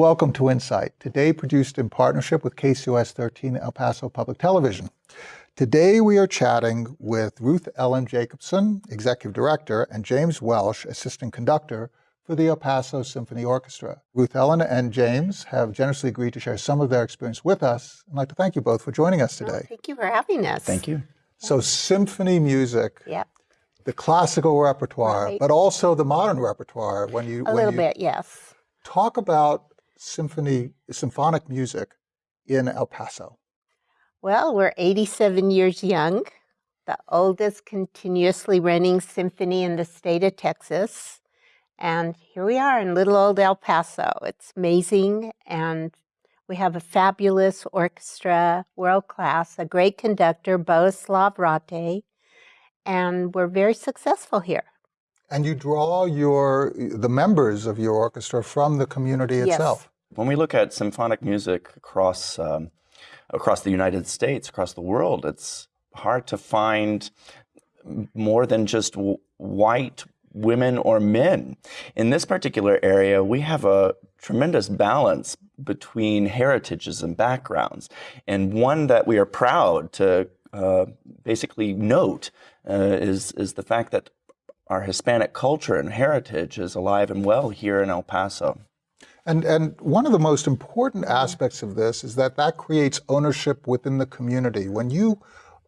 Welcome to Insight, today produced in partnership with KCOS 13 El Paso Public Television. Today we are chatting with Ruth Ellen Jacobson, Executive Director, and James Welsh, Assistant Conductor for the El Paso Symphony Orchestra. Ruth Ellen and James have generously agreed to share some of their experience with us. I'd like to thank you both for joining us oh, today. thank you for having us. Thank you. So symphony music, Yep. the classical repertoire, Right. but also the modern repertoire. When you A when little you bit, yes. talk about symphony symphonic music in El Paso. Well, we're 87 years young, the oldest continuously running symphony in the state of Texas. And here we are in little old El Paso. It's amazing. And we have a fabulous orchestra, world class, a great conductor, Bohuslav Rattay. And we're very successful here. And you draw your the members of your orchestra from the community Yes. When we look at symphonic music across um, across the United States, across the world, it's hard to find more than just white women or men. In this particular area, we have a tremendous balance between heritages and backgrounds, and one that we are proud to uh, basically note uh, is is the fact that our Hispanic culture and heritage is alive and well here in El Paso. And and one of the most important aspects of this is that that creates ownership within the community. When you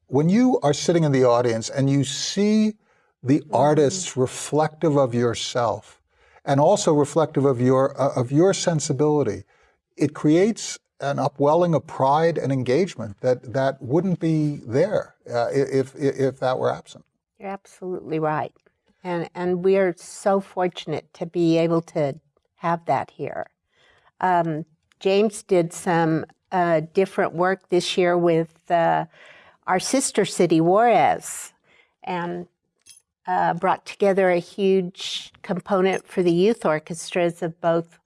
when you are sitting in the audience and you see the artists reflective of yourself and also reflective of your uh, of your sensibility, it creates an upwelling of pride and engagement that that wouldn't be there uh, if, if if that were absent. You're absolutely right. And and we are so fortunate to be able to have that here. Um, James did some uh, different work this year with uh, our sister city, Juarez, and uh, brought together a huge component for the youth orchestras of both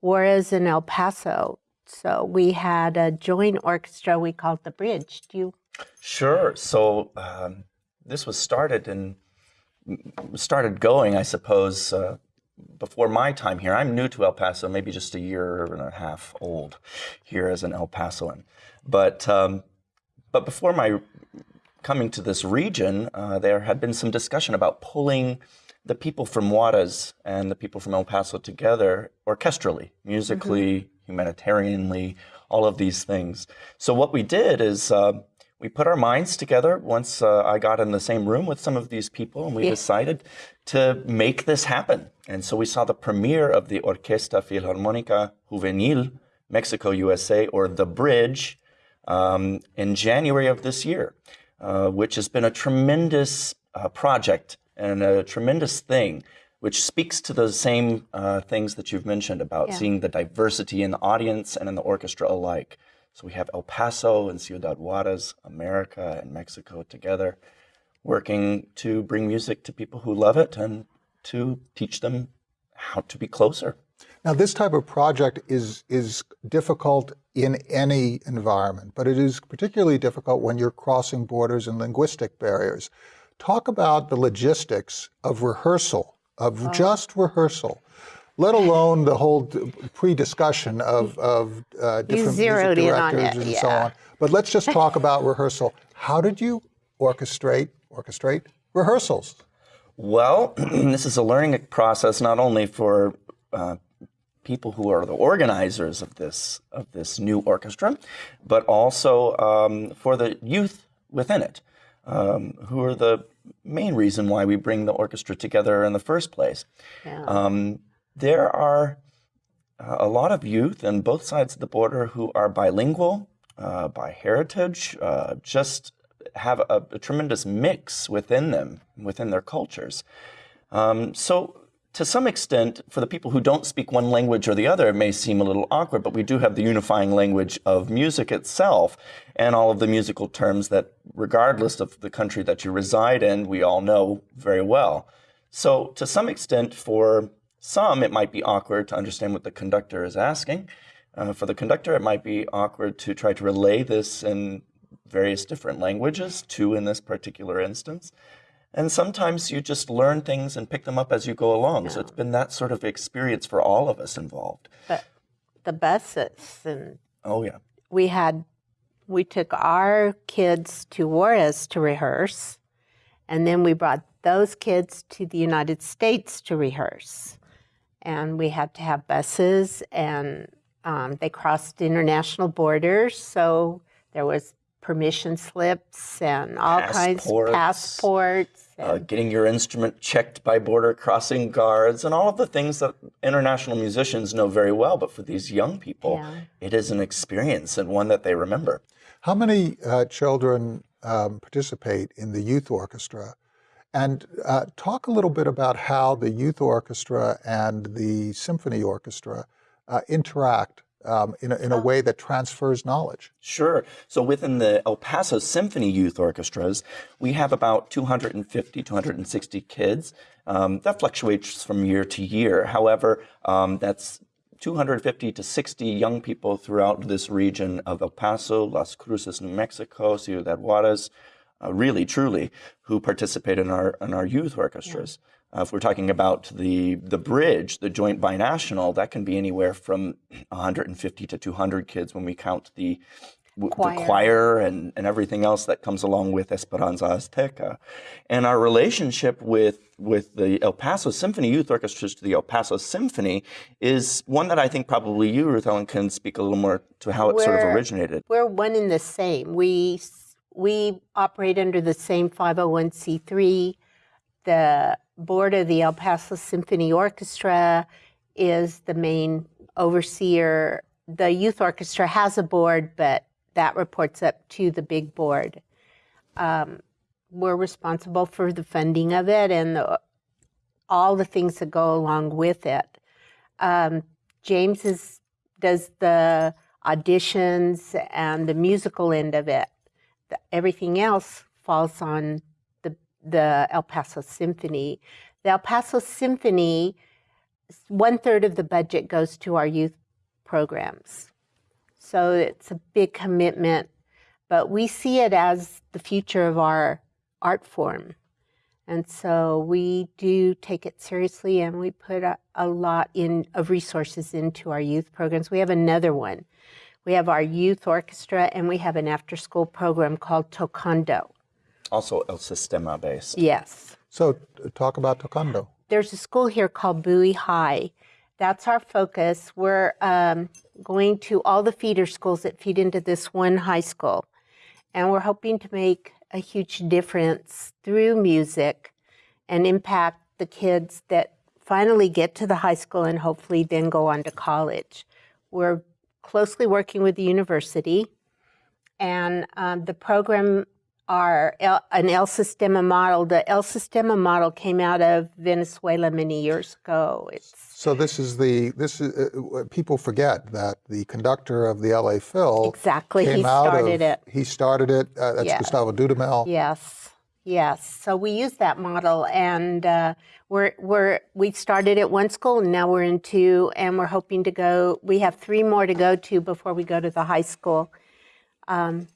Juarez and El Paso. So we had a joint orchestra we called the Bridge. Do you? Sure. So um, this was started and started going, I suppose, uh, before my time here. I'm new to El Paso, maybe just a year and a half old here as an El Pasoan. But um, but before my coming to this region, uh, there had been some discussion about pulling the people from Juarez and the people from El Paso together orchestrally, musically, humanitarianly, all of these things. So what we did is uh, we put our minds together once uh, I got in the same room with some of these people, and we Yeah. decided to make this happen. And so we saw the premiere of the Orquesta Filarmónica Juvenil Mexico USA, or the Bridge, um, in January of this year, uh, which has been a tremendous uh, project and a tremendous thing, which speaks to the same uh, things that you've mentioned about Yeah. seeing the diversity in the audience and in the orchestra alike. So we have El Paso and Ciudad Juarez, America and Mexico together, working to bring music to people who love it and to teach them how to be closer. Now, this type of project is is difficult in any environment, but it is particularly difficult when you're crossing borders and linguistic barriers. Talk about the logistics of rehearsal, of oh. just rehearsal, let alone the whole pre-discussion of, of uh, different music directors it, and so on. But let's just talk about rehearsal. How did you orchestrate orchestrate rehearsals? Well, this is a learning process not only for uh, people who are the organizers of this of this new orchestra, but also um, for the youth within it, um, who are the main reason why we bring the orchestra together in the first place. Yeah. Um, there are uh, a lot of youth on both sides of the border who are bilingual uh, by heritage, uh, just have a, a tremendous mix within them, within their cultures. Um, so, to some extent, for the people who don't speak one language or the other, it may seem a little awkward, but we do have the unifying language of music itself and all of the musical terms that, regardless of the country that you reside in, we all know very well. So, to some extent, for some, it might be awkward to understand what the conductor is asking. Uh, for the conductor, it might be awkward to try to relay this in various different languages, two in this particular instance. And sometimes you just learn things and pick them up as you go along. So it's been that sort of experience for all of us involved. But the buses and Oh yeah. we had we took our kids to Juarez to rehearse, and then we brought those kids to the United States to rehearse, and we had to have buses, and um, they crossed international borders, so there was permission slips and all kinds of passports. Uh, getting your instrument checked by border crossing guards and all of the things that international musicians know very well. But for these young people, Yeah. it is an experience and one that they remember. How many uh, children um, participate in the youth orchestra? And uh, talk a little bit about how the youth orchestra and the symphony orchestra uh, interact um, in, a, in a way that transfers knowledge. Sure. So within the El Paso Symphony Youth Orchestras, we have about 250, 260 kids. Um, that fluctuates from year to year. However, um, that's 250 to 60 young people throughout this region of El Paso, Las Cruces, New Mexico, Ciudad Juarez, uh, really, truly, who participate in our in our youth orchestras. Uh, if we're talking about the the bridge, the joint binational, that can be anywhere from 150 to 200 kids when we count the w- Choir. the choir and, and everything else that comes along with Esperanza Azteca. And our relationship with with the El Paso Symphony Youth Orchestras to the El Paso Symphony is one that I think probably you, Ruth Ellen, can speak a little more to how it sort of originated. We're one in the same. We we operate under the same 501c3. The board of the El Paso Symphony Orchestra is the main overseer. The youth orchestra has a board, but that reports up to the big board. Um, we're responsible for the funding of it and the, all the things that go along with it. Um, James is, does the auditions and the musical end of it. The- everything else falls on the the El Paso Symphony. The El Paso Symphony, one third of the budget goes to our youth programs, so it's a big commitment. But we see it as the future of our art form. And so we do take it seriously and we put a, a lot in of resources into our youth programs. We have another one. We have our youth orchestra and we have an after school program called Tocando. Also El Sistema based. Yes. So, talk about Tocando. There's a school here called Bowie High. That's our focus. We're um, going to all the feeder schools that feed into this one high school. And we're hoping to make a huge difference through music and impact the kids that finally get to the high school and hopefully then go on to college. We're closely working with the university, and um, the program are El, an El Sistema model. The El Sistema model came out of Venezuela many years ago. It's So this is the this is uh, uh, people forget that the conductor of the LA Phil exactly he started of it. he started it. Uh, that's Yeah. Gustavo Dudamel. Yes, yes. So we use that model, and uh, we're we're we started at one school, and now we're in two, and we're hoping to go. We have three more to go to before we go to the high school. Um,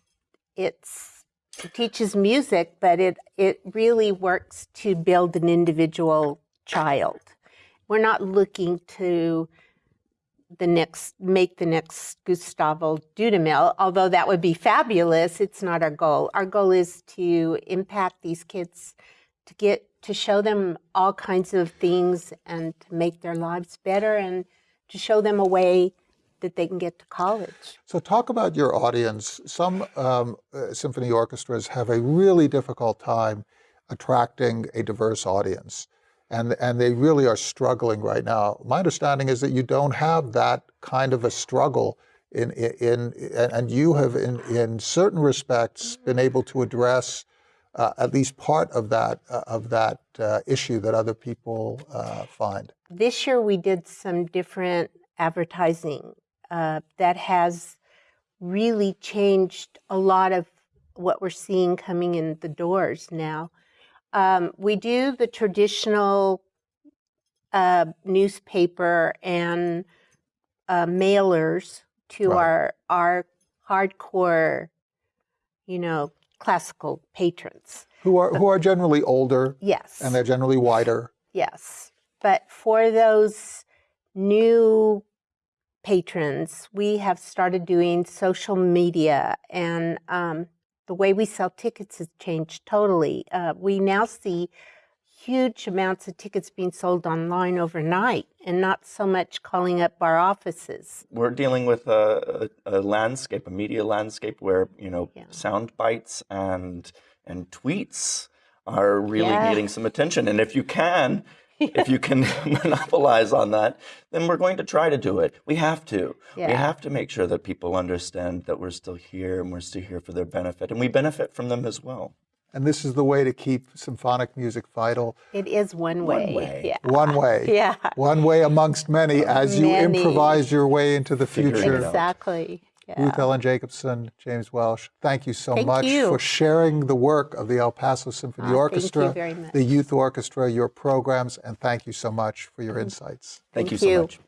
it's it teaches music, but it it really works to build an individual child. We're not looking to the next make the next Gustavo Dudamel, although that would be fabulous. It's not our goal. Our goal is to impact these kids, to get to show them all kinds of things and to make their lives better and to show them a way that they can get to college. So talk about your audience. Some um, uh, symphony orchestras have a really difficult time attracting a diverse audience, and and they really are struggling right now. My understanding is that you don't have that kind of a struggle in in, in and you have in in certain respects been able to address. Uh, at least part of that uh, of that uh, issue that other people uh, find. This year we did some different advertising uh, that has really changed a lot of what we're seeing coming in the doors now. Um, we do the traditional uh, newspaper and uh, mailers to Right. our our hardcore, you know, classical patrons. Who are who are generally older Yes. and they're generally wider. Yes. But for those new patrons, we have started doing social media, and um, the way we sell tickets has changed totally. Uh, we now see huge amounts of tickets being sold online overnight and not so much calling up our offices. We're dealing with a, a, a landscape, a media landscape where you know Yeah. sound bites and and tweets are really Yeah. getting some attention. And if you can, if you can monopolize on that, then we're going to try to do it. We have to. We have to make sure that people understand that we're still here and we're still here for their benefit, and we benefit from them as well. And this is the way to keep symphonic music vital. It is one way. One way. Yeah. One way. Yeah. One way amongst many as you improvise your way into the future. Exactly. Yeah. Ruth Ellen Jacobson, James Welsh, thank you so Thank much you. for sharing the work of the El Paso Symphony Ah, thank you Orchestra, the Youth Orchestra, your programs, and thank you so much for your insights. Thank, Thank you so you. much.